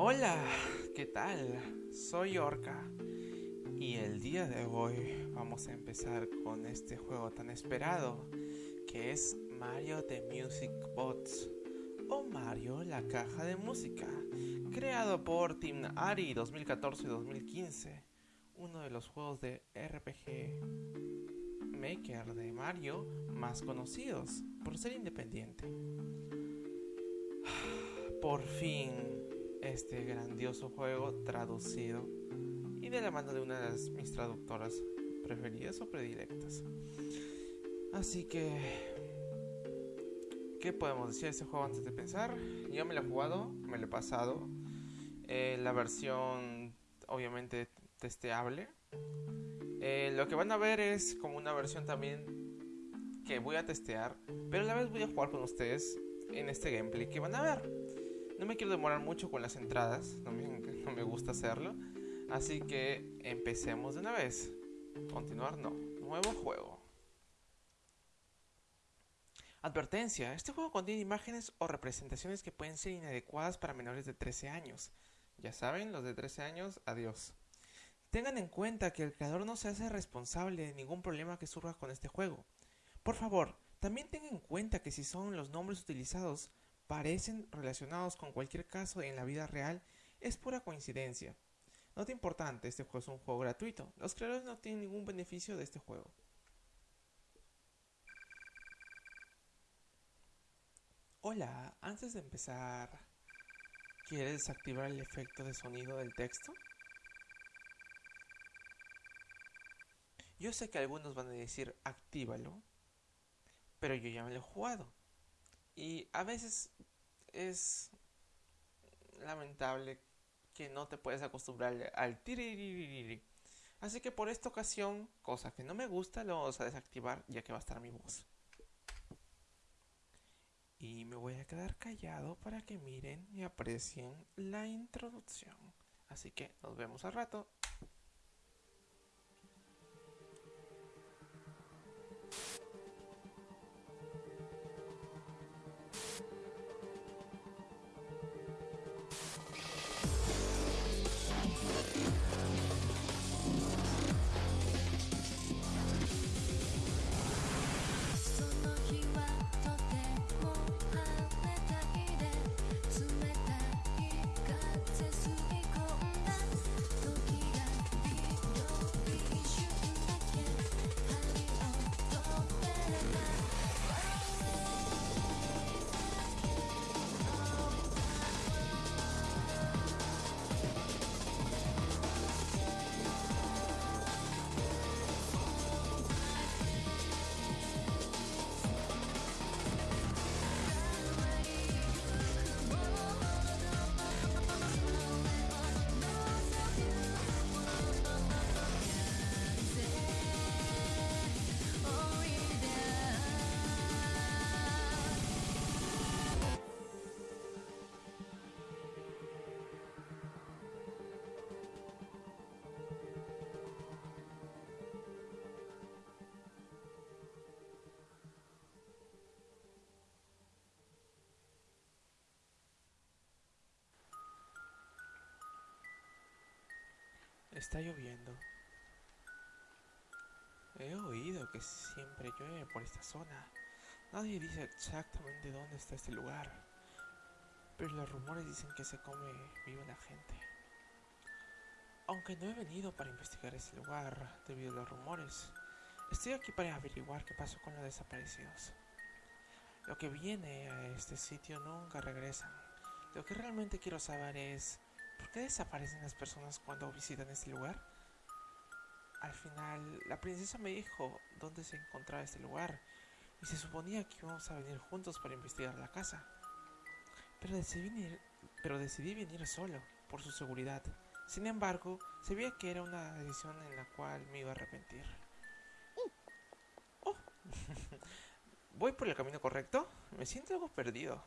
Hola, ¿qué tal? Soy Orca y el día de hoy vamos a empezar con este juego tan esperado que es Mario The Music Box o Mario la caja de música, creado por Team Ari 2014-2015, uno de los juegos de RPG Maker de Mario más conocidos por ser independiente. Por fin este grandioso juego traducido y de la mano de una de mis traductoras preferidas o predilectas. Así que, ¿qué podemos decir de este juego antes de pensar? Yo me lo he jugado, me lo he pasado. Eh, la versión, obviamente, testeable. Eh, lo que van a ver es como una versión también que voy a testear, pero a la vez voy a jugar con ustedes en este gameplay que van a ver. No me quiero demorar mucho con las entradas, no me, no me gusta hacerlo. Así que empecemos de una vez. Continuar no. Nuevo juego. Advertencia, este juego contiene imágenes o representaciones que pueden ser inadecuadas para menores de 13 años. Ya saben, los de 13 años, adiós. Tengan en cuenta que el creador no se hace responsable de ningún problema que surja con este juego. Por favor, también tengan en cuenta que si son los nombres utilizados parecen relacionados con cualquier caso en la vida real, es pura coincidencia. Nota importante, este juego es un juego gratuito. Los creadores no tienen ningún beneficio de este juego. Hola, antes de empezar, ¿quieres desactivar el efecto de sonido del texto? Yo sé que algunos van a decir actívalo, pero yo ya me lo he jugado. Y a veces es lamentable que no te puedes acostumbrar al tiririri. Así que por esta ocasión, cosa que no me gusta, lo vamos a desactivar ya que va a estar mi voz. Y me voy a quedar callado para que miren y aprecien la introducción. Así que nos vemos al rato. Está lloviendo. He oído que siempre llueve por esta zona. Nadie dice exactamente dónde está este lugar. Pero los rumores dicen que se come viva la gente. Aunque no he venido para investigar este lugar debido a los rumores, estoy aquí para averiguar qué pasó con los desaparecidos. Lo que viene a este sitio nunca regresan. Lo que realmente quiero saber es ¿Por qué desaparecen las personas cuando visitan este lugar? Al final, la princesa me dijo dónde se encontraba este lugar y se suponía que íbamos a venir juntos para investigar la casa. Pero decidí venir, pero decidí venir solo, por su seguridad. Sin embargo, se veía que era una decisión en la cual me iba a arrepentir. Oh. ¿Voy por el camino correcto? Me siento algo perdido.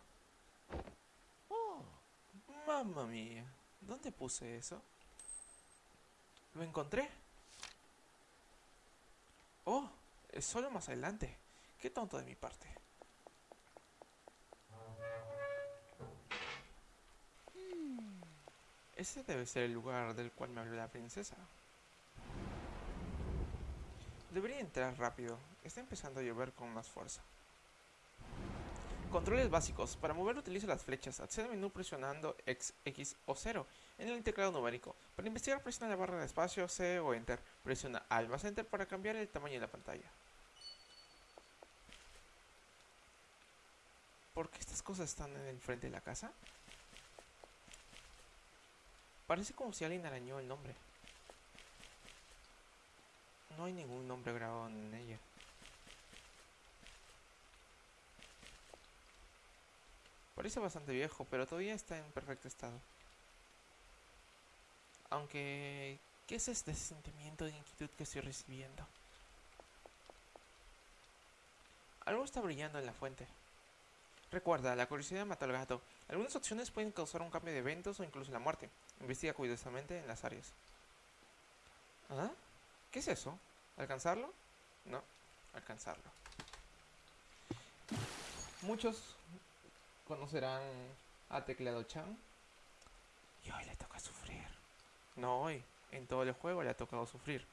Oh, mamma mía. ¿Dónde puse eso? ¿Lo encontré? Oh, es solo más adelante. Qué tonto de mi parte. Ese debe ser el lugar del cual me habló la princesa. Debería entrar rápido. Está empezando a llover con más fuerza. Controles básicos. Para mover utilizo las flechas. Accede al menú presionando X, X o 0 en el teclado numérico. Para investigar presiona la barra de espacio C o Enter. Presiona Alt más Enter para cambiar el tamaño de la pantalla. ¿Por qué estas cosas están en el frente de la casa? Parece como si alguien arañó el nombre. No hay ningún nombre grabado en ella. Parece bastante viejo, pero todavía está en perfecto estado. Aunque... ¿Qué es este sentimiento de inquietud que estoy recibiendo? Algo está brillando en la fuente. Recuerda, la curiosidad mata al gato. Algunas opciones pueden causar un cambio de eventos o incluso la muerte. Investiga cuidadosamente en las áreas. ¿Ah? ¿Qué es eso? ¿Alcanzarlo? No, alcanzarlo. Muchos conocerán a Teclado Chan. Y hoy le toca sufrir. No hoy, en todo el juego le ha tocado sufrir.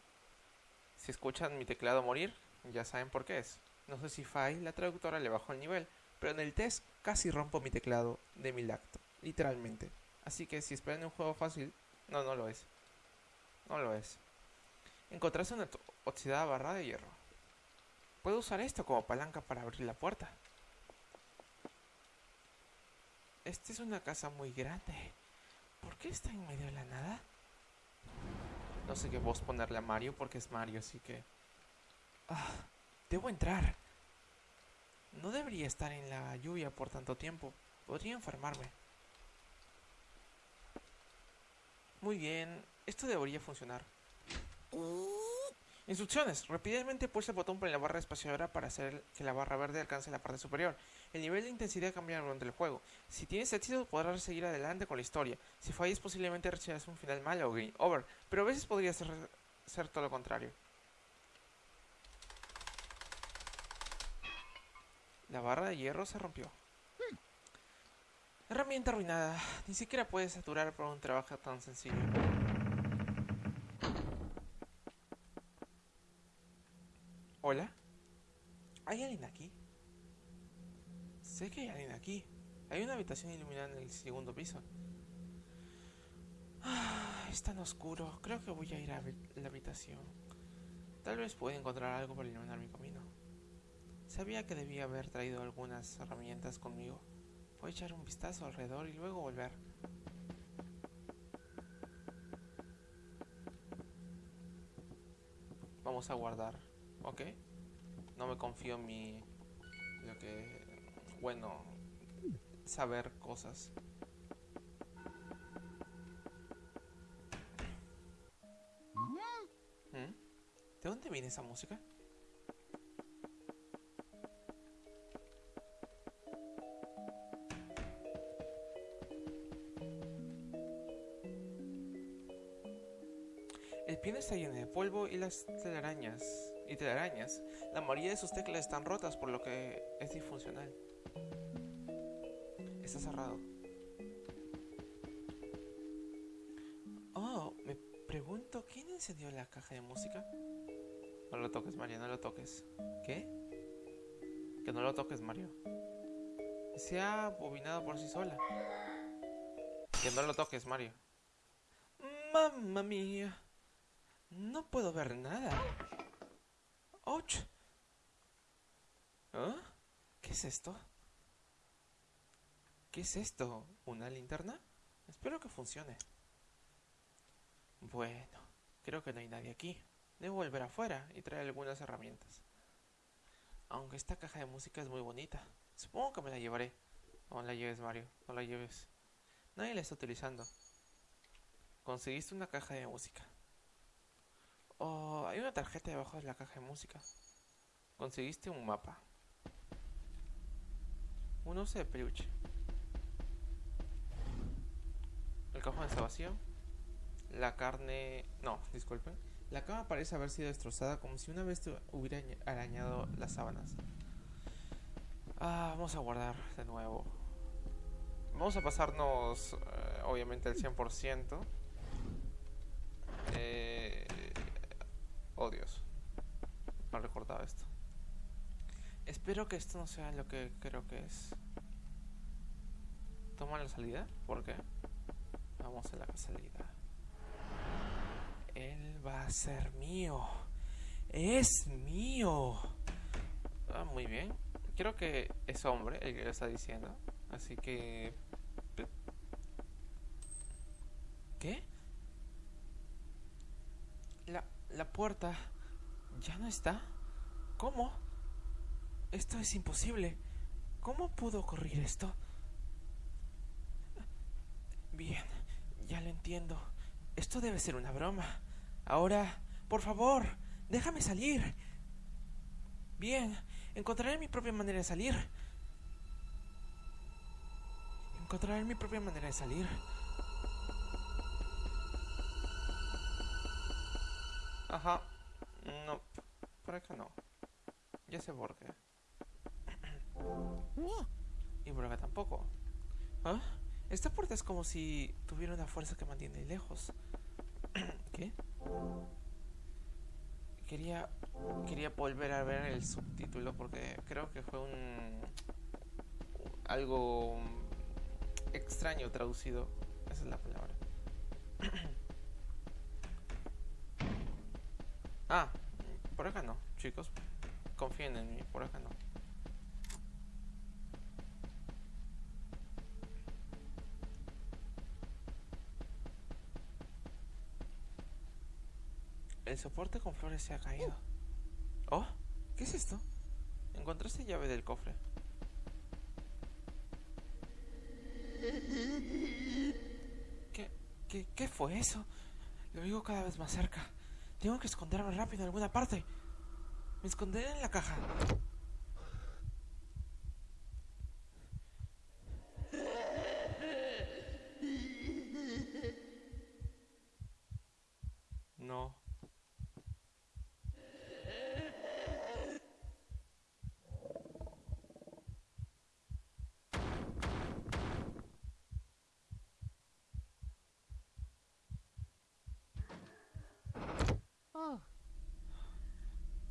Si escuchan mi teclado morir, ya saben por qué es. No sé si Fai, la traductora, le bajó el nivel, pero en el test casi rompo mi teclado de mi lacto, literalmente. Así que si esperan un juego fácil, no, no lo es. No lo es. Encontrarse una oxidada barra de hierro. Puedo usar esto como palanca para abrir la puerta. Esta es una casa muy grande. ¿Por qué está en medio de la nada? No sé qué voz ponerle a Mario porque es Mario, así que... Ah, debo entrar. No debería estar en la lluvia por tanto tiempo. Podría enfermarme. Muy bien, esto debería funcionar. Instrucciones. Rápidamente pulsa el botón por la barra espaciadora para hacer que la barra verde alcance la parte superior. El nivel de intensidad cambia durante el juego. Si tienes éxito podrás seguir adelante con la historia. Si fallas posiblemente recibas un final malo o game over. Pero a veces podría ser, ser todo lo contrario. La barra de hierro se rompió. Herramienta arruinada. Ni siquiera puedes saturar por un trabajo tan sencillo. Hola. ¿Hay alguien aquí? Sé que hay alguien aquí. Hay una habitación iluminada en el segundo piso. Ah, es tan oscuro. Creo que voy a ir a la habitación. Tal vez pueda encontrar algo para iluminar mi camino. Sabía que debía haber traído algunas herramientas conmigo. Voy a echar un vistazo alrededor y luego volver. Vamos a guardar, ¿ok? No me confío en mi... Lo que... Bueno... Saber cosas. ¿Mm? ¿De dónde viene esa música? El piano está lleno de polvo y las telarañas. Y telarañas. La mayoría de sus teclas están rotas, por lo que es disfuncional. Está cerrado. Oh, me pregunto, ¿quién encendió la caja de música? No lo toques, Mario, no lo toques. ¿Qué? Que no lo toques, Mario. Se ha bobinado por sí sola. Que no lo toques, Mario. Mamma mía. No puedo ver nada. ¡Och! ¿Ah? ¿Qué es esto? ¿Qué es esto? ¿Una linterna? Espero que funcione. Bueno, creo que no hay nadie aquí. Debo volver afuera y traer algunas herramientas. Aunque esta caja de música es muy bonita. Supongo que me la llevaré. No la lleves, Mario. No la lleves. Nadie la está utilizando. Conseguiste una caja de música. Oh, hay una tarjeta debajo de la caja de música. Conseguiste un mapa. Un oso de peluche. El cajón está vacío. La carne... No, disculpen. La cama parece haber sido destrozada como si una vez hubiera arañado las sábanas. Ah, vamos a guardar de nuevo. Vamos a pasarnos, eh, obviamente, el 100%. Eh, oh, Dios. No recordaba esto. Espero que esto no sea lo que creo que es. ¿Toma la salida? ¿Por qué? Vamos a la salida. Él va a ser mío. Es mío. Ah, muy bien. Creo que es hombre el que lo está diciendo. Así que... ¿Qué? La, puerta ya no está. ¿Cómo? Esto es imposible. ¿Cómo pudo ocurrir esto? Bien, ya lo entiendo. Esto debe ser una broma. Ahora, por favor, déjame salir. Bien, encontraré mi propia manera de salir. Encontraré mi propia manera de salir. Ajá. No, por acá no. Ya sé por qué. Y por acá tampoco. ¿Ah? Esta puerta es como si tuviera una fuerza que mantiene lejos. ¿Qué? Quería quería volver a ver el subtítulo porque creo que fue un algo extraño traducido. Esa es la palabra. ah, por acá no, chicos. Confíen en mí, por acá no. El soporte con flores se ha caído. Oh, ¿qué es esto? Encontraste llave del cofre. ¿Qué, qué, qué fue eso? Lo oigo cada vez más cerca. Tengo que esconderme rápido en alguna parte. Me esconderé en la caja. No.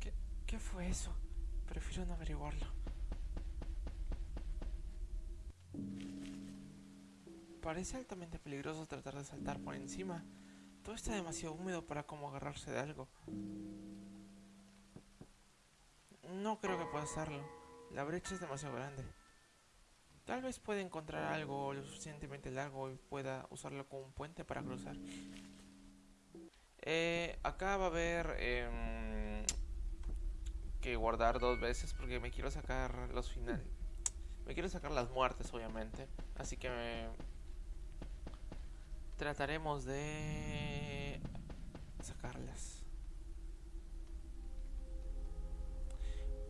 ¿Qué, ¿Qué fue eso? Prefiero no averiguarlo. Parece altamente peligroso tratar de saltar por encima. Todo está demasiado húmedo para como agarrarse de algo. No creo que pueda hacerlo. La brecha es demasiado grande. Tal vez pueda encontrar algo lo suficientemente largo y pueda usarlo como un puente para cruzar. Eh, acá va a haber em, que guardar dos veces porque me quiero sacar los finales. Me quiero sacar las muertes, obviamente. Así que me... trataremos de sacarlas.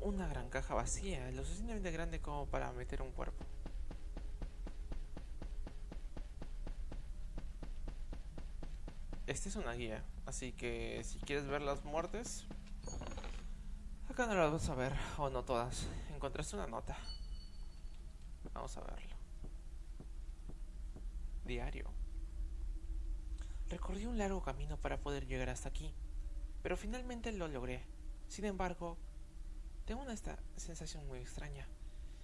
Una gran caja vacía, lo suficientemente grande como para meter un cuerpo. Esta es una guía, así que si quieres ver las muertes, acá no las vas a ver, o no todas. Encontraste una nota. Vamos a verlo. Diario. Recorrí un largo camino para poder llegar hasta aquí, pero finalmente lo logré. Sin embargo, tengo una sensación muy extraña.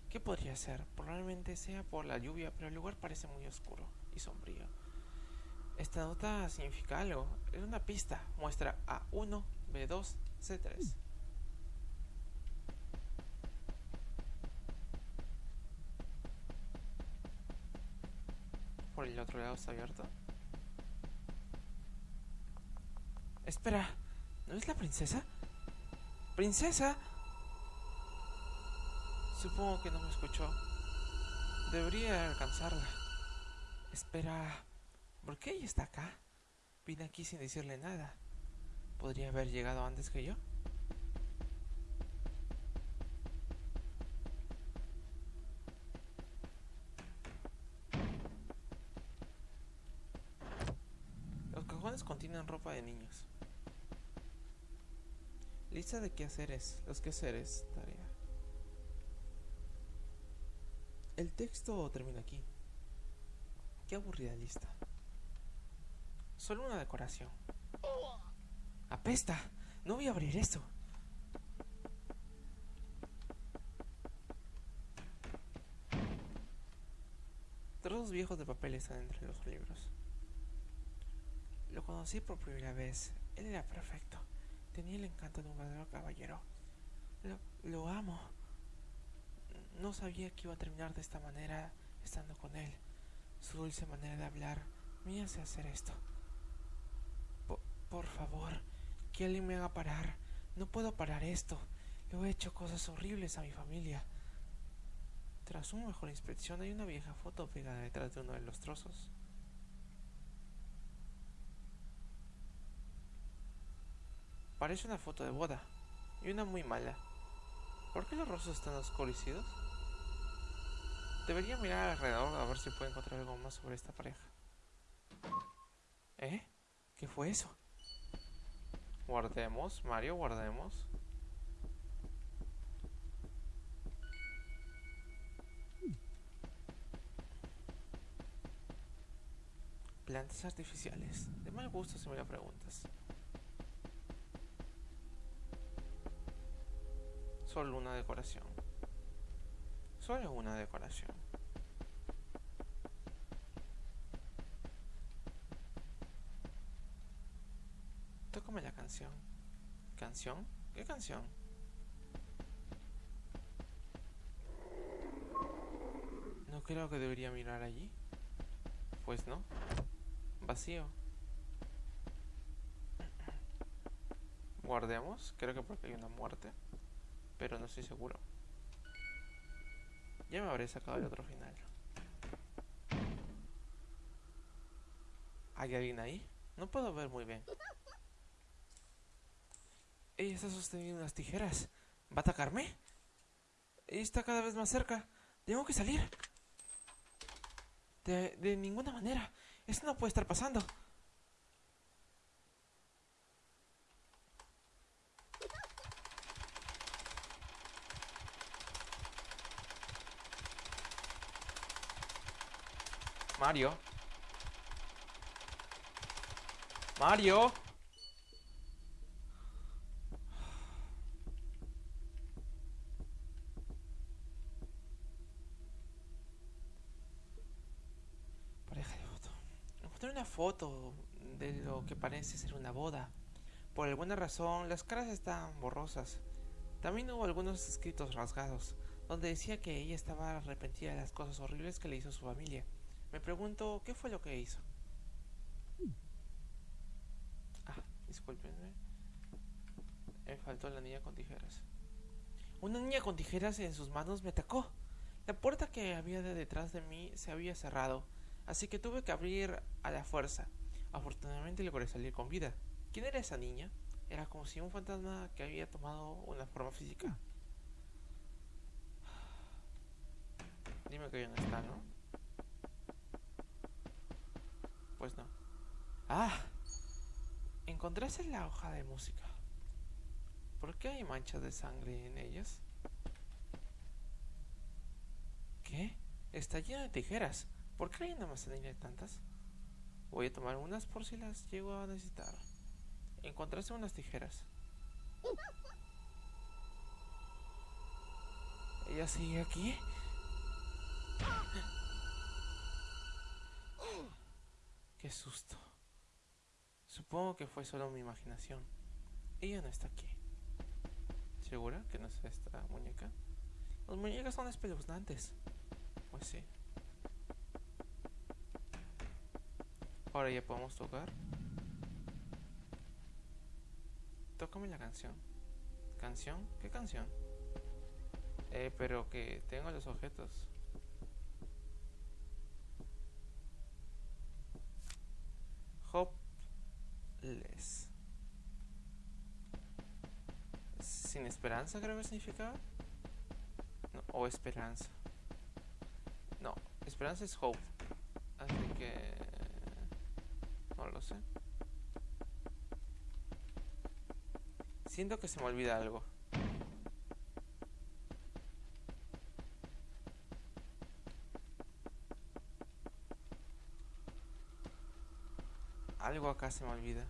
¿Qué podría ser? Probablemente sea por la lluvia, pero el lugar parece muy oscuro y sombrío. Esta nota significa algo. Es una pista. Muestra A1, B2, C3. Por el otro lado está abierto. Espera, ¿no es la princesa? ¡Princesa! Supongo que no me escuchó. Debería alcanzarla. Espera. ¿Por qué ella está acá? Vine aquí sin decirle nada. ¿Podría haber llegado antes que yo? Los cajones contienen ropa de niños. Lista de quehaceres. Los quehaceres. Tarea. El texto termina aquí. Qué aburrida lista. Solo una decoración. ¡Apesta! No voy a abrir esto. Trozos viejos de papel están entre los libros. Lo conocí por primera vez. Él era perfecto. Tenía el encanto de un verdadero caballero. Lo, amo. No sabía que iba a terminar de esta manera estando con él. Su dulce manera de hablar me hace hacer esto. Por, por favor, que alguien me haga parar. No puedo parar esto. Le he hecho cosas horribles a mi familia. Tras una mejor inspección hay una vieja foto pegada detrás de uno de los trozos. Parece una foto de boda. Y una muy mala. ¿Por qué los rostros están oscurecidos? Debería mirar alrededor a ver si puedo encontrar algo más sobre esta pareja. ¿Eh? ¿Qué fue eso? Guardemos, Mario, guardemos. Plantas artificiales. De mal gusto si me lo preguntas. Solo una decoración. Solo una decoración. Tócame la canción. ¿Canción? ¿Qué canción? No creo que debería mirar allí. Pues no. Vacío. Guardemos. Creo que porque hay una muerte. Pero no estoy seguro. Ya me habré sacado el otro final. ¿Hay alguien ahí? No puedo ver muy bien. Ella está sosteniendo unas tijeras. ¿Va a atacarme? Ella está cada vez más cerca. Tengo que salir. De, de ninguna manera. Esto no puede estar pasando. Mario. Mario. Pareja de foto. Encontré una foto de lo que parece ser una boda. Por alguna razón, las caras están borrosas. También hubo algunos escritos rasgados, donde decía que ella estaba arrepentida de las cosas horribles que le hizo su familia. Me pregunto, ¿qué fue lo que hizo? Ah, discúlpenme. Me faltó la niña con tijeras. Una niña con tijeras en sus manos me atacó. La puerta que había de detrás de mí se había cerrado, así que tuve que abrir a la fuerza. Afortunadamente logré salir con vida. ¿Quién era esa niña? Era como si un fantasma que había tomado una forma física. Dime que no está, ¿no? Pues no. ¡Ah! ¿Encontraste la hoja de música? ¿Por qué hay manchas de sangre en ellas? ¿Qué? Está lleno de tijeras. ¿Por qué hay una almacenilla de tantas? Voy a tomar unas por si las llego a necesitar. Encontraste unas tijeras. ¿Ella sigue aquí? Qué susto. Supongo que fue solo mi imaginación. Ella no está aquí. ¿Segura que no es esta muñeca? Las muñecas son espeluznantes. Pues sí. Ahora ya podemos tocar. Tócame la canción. ¿Canción? ¿Qué canción? Eh, pero que tengo los objetos. Hopeless. Sin esperanza creo que significaba. No, o esperanza. No, esperanza es hope. Así que... No lo sé. Siento que se me olvida algo. Algo acá se me olvida.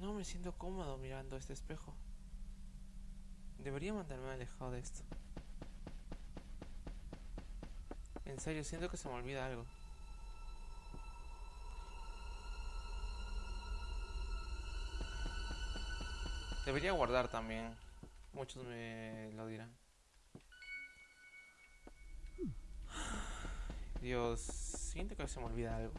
No me siento cómodo mirando este espejo. Debería mandarme alejado de esto. En serio, siento que se me olvida algo. Debería guardar también. Muchos me lo dirán. Dios, siento que se me olvida algo.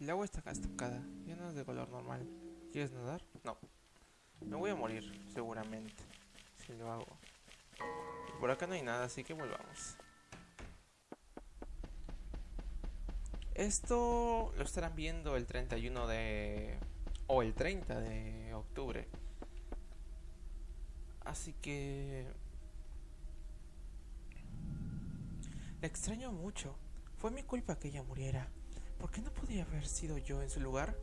El agua está estancada, ya no es de color normal. ¿Quieres nadar? No. Me voy a morir, seguramente, si lo hago. Por acá no hay nada, así que volvamos. Esto lo estarán viendo el 31 de... o el 30 de octubre. Así que... Le extraño mucho. Fue mi culpa que ella muriera. ¿Por qué no podría haber sido yo en su lugar?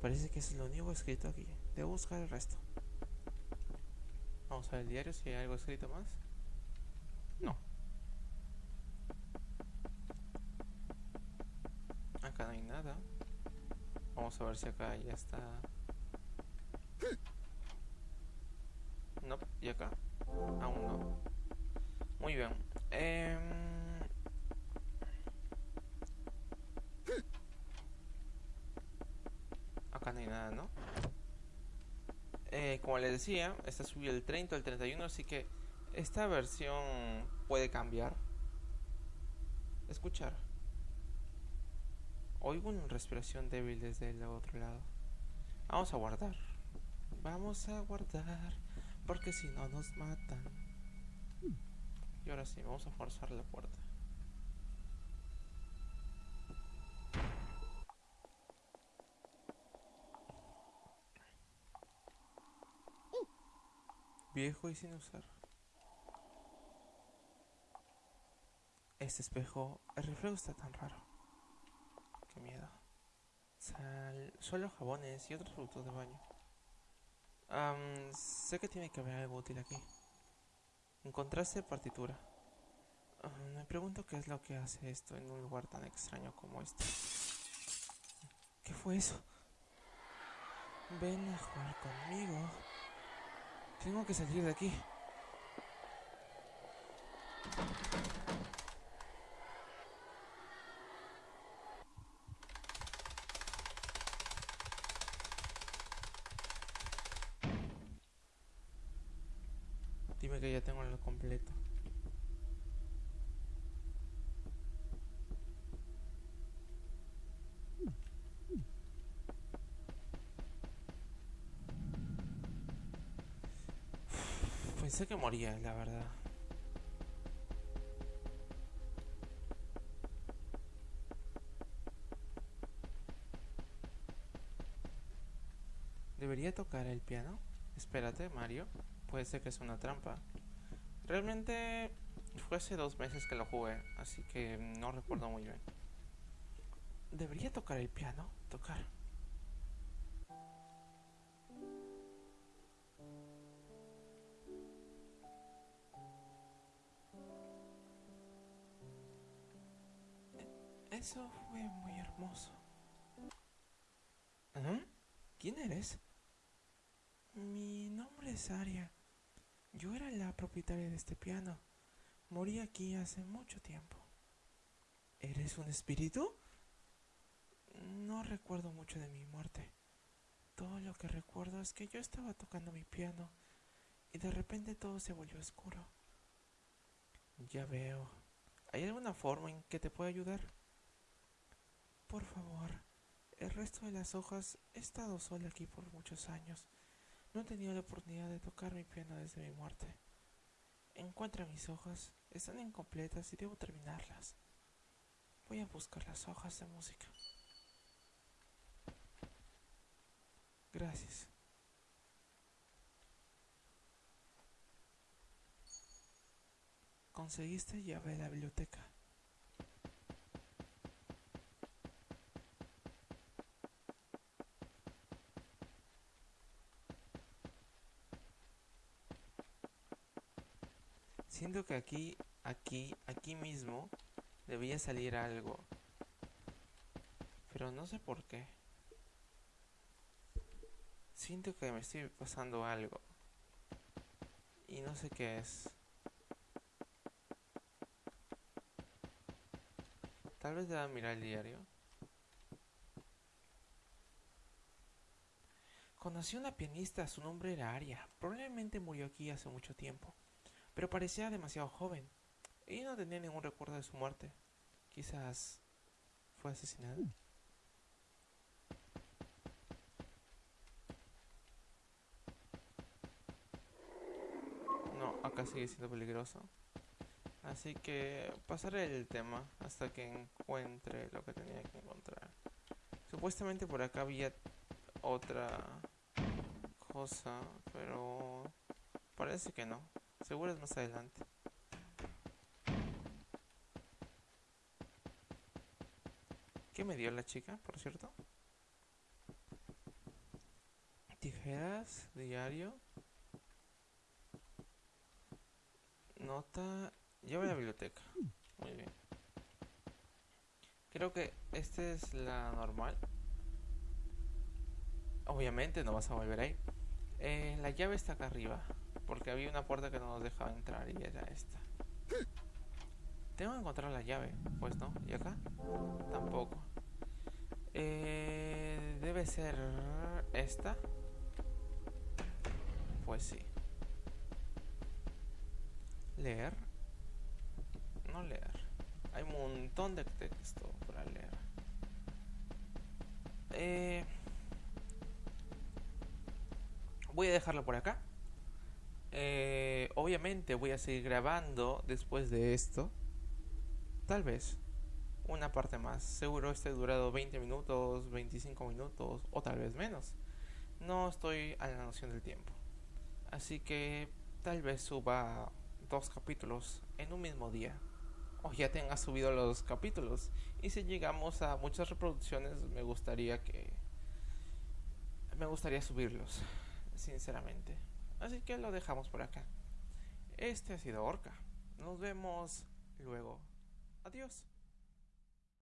Parece que es lo único escrito aquí. Debo buscar el resto. Vamos a ver el diario si hay algo escrito más. No. Acá no hay nada. Vamos a ver si acá ya está. No, y acá. Aún no. Muy bien. Eh... Hay nada, ¿no? Eh, como les decía, esta subió el 30 al 31, así que esta versión puede cambiar. Escuchar. Oigo una respiración débil desde el otro lado. Vamos a guardar. Vamos a guardar. Porque si no nos matan. Y ahora sí, vamos a forzar la puerta. Viejo y sin usar. Este espejo, el reflejo está tan raro. Qué miedo. Sal, solo jabones y otros productos de baño. sé que tiene que haber algo útil aquí. Encontraste partitura. me pregunto qué es lo que hace esto en un lugar tan extraño como este. ¿Qué fue eso? Ven a jugar conmigo. Tengo que salir de aquí. Pensé que moría, la verdad. ¿Debería tocar el piano? Espérate, Mario. Puede ser que es una trampa. Realmente fue hace dos meses que lo jugué, así que no recuerdo muy bien. ¿Debería tocar el piano? Tocar. Hermoso. ¿Quién eres? Mi nombre es Aria. Yo era la propietaria de este piano. Morí aquí hace mucho tiempo. ¿Eres un espíritu? No recuerdo mucho de mi muerte. Todo lo que recuerdo es que yo estaba tocando mi piano y de repente todo se volvió oscuro. Ya veo. ¿Hay alguna forma en que te pueda ayudar? Por favor, el resto de las hojas he estado sola aquí por muchos años. No he tenido la oportunidad de tocar mi piano desde mi muerte. Encuentra mis hojas, están incompletas y debo terminarlas. Voy a buscar las hojas de música. Gracias. Conseguiste llave de la biblioteca. Siento que aquí, aquí, aquí mismo debía salir algo. Pero no sé por qué. Siento que me estoy pasando algo. Y no sé qué es. Tal vez deba mirar el diario. Conocí a una pianista, su nombre era Aria. Probablemente murió aquí hace mucho tiempo pero parecía demasiado joven y no tenía ningún recuerdo de su muerte. Quizás fue asesinada. No, acá sigue siendo peligroso. Así que pasaré el tema hasta que encuentre lo que tenía que encontrar. Supuestamente por acá había otra cosa, pero parece que no. Seguro es más adelante. ¿Qué me dio la chica, por cierto? Tijeras, diario. Nota. Lleva la biblioteca. Muy bien. Creo que esta es la normal. Obviamente no vas a volver ahí. Eh, la llave está acá arriba. Porque había una puerta que no nos dejaba entrar y era esta. Tengo que encontrar la llave. Pues no. ¿Y acá? Tampoco. Eh, debe ser esta. Pues sí. Leer. No leer. Hay un montón de texto para leer. Eh, voy a dejarlo por acá. Eh, obviamente voy a seguir grabando después de esto. Tal vez una parte más. Seguro este durado 20 minutos, 25 minutos o tal vez menos. No estoy a la noción del tiempo. Así que tal vez suba dos capítulos en un mismo día. O ya tenga subido los capítulos. Y si llegamos a muchas reproducciones, me gustaría que... Me gustaría subirlos, sinceramente. Así que lo dejamos por acá. Este ha sido Orca. Nos vemos luego. Adiós.